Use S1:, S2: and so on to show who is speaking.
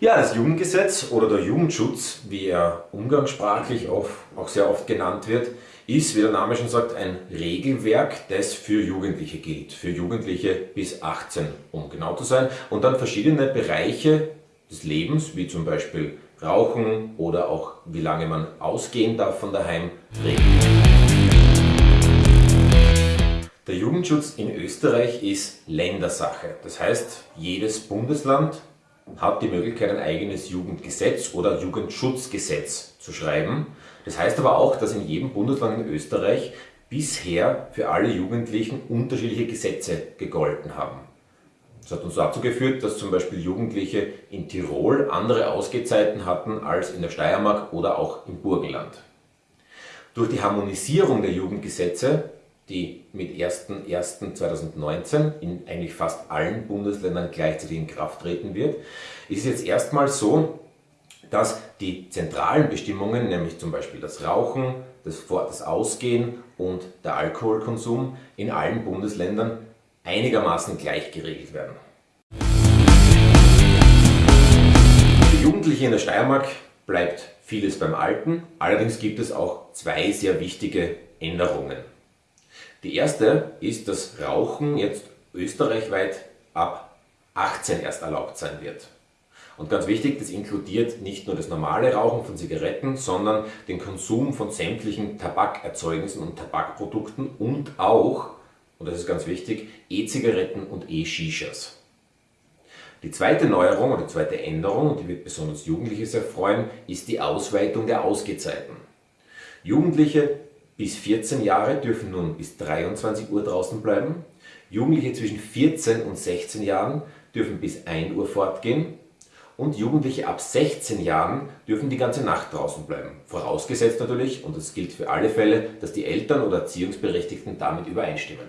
S1: Ja, das Jugendgesetz oder der Jugendschutz, wie er umgangssprachlich auch, auch sehr oft genannt wird, ist, wie der Name schon sagt, ein Regelwerk, das für Jugendliche gilt. Für Jugendliche bis 18, um genau zu sein. Und dann verschiedene Bereiche des Lebens, wie zum Beispiel Rauchen oder auch wie lange man ausgehen darf von daheim, regeln. Der Jugendschutz in Österreich ist Ländersache. Das heißt, jedes Bundesland hat die Möglichkeit, ein eigenes Jugendgesetz oder Jugendschutzgesetz zu schreiben. Das heißt aber auch, dass in jedem Bundesland in Österreich bisher für alle Jugendlichen unterschiedliche Gesetze gegolten haben. Das hat uns dazu geführt, dass zum Beispiel Jugendliche in Tirol andere Ausgehzeiten hatten als in der Steiermark oder auch im Burgenland. Durch die Harmonisierung der Jugendgesetze die mit 01.01.2019 in eigentlich fast allen Bundesländern gleichzeitig in Kraft treten wird, ist jetzt erstmal so, dass die zentralen Bestimmungen, nämlich zum Beispiel das Rauchen, das, das Ausgehen und der Alkoholkonsum in allen Bundesländern einigermaßen gleich geregelt werden. Für Jugendliche in der Steiermark bleibt vieles beim Alten, allerdings gibt es auch zwei sehr wichtige Änderungen. Die erste ist, dass Rauchen jetzt österreichweit ab 18 erst erlaubt sein wird. Und ganz wichtig, das inkludiert nicht nur das normale Rauchen von Zigaretten, sondern den Konsum von sämtlichen Tabakerzeugnissen und Tabakprodukten und auch, und das ist ganz wichtig, E-Zigaretten und E-Shishas. Die zweite Neuerung oder zweite Änderung, und die wird besonders Jugendliche sehr freuen, ist die Ausweitung der Ausgehzeiten. Jugendliche bis 14 Jahre dürfen nun bis 23 Uhr draußen bleiben. Jugendliche zwischen 14 und 16 Jahren dürfen bis 1 Uhr fortgehen. Und Jugendliche ab 16 Jahren dürfen die ganze Nacht draußen bleiben. Vorausgesetzt natürlich, und das gilt für alle Fälle, dass die Eltern oder Erziehungsberechtigten damit übereinstimmen.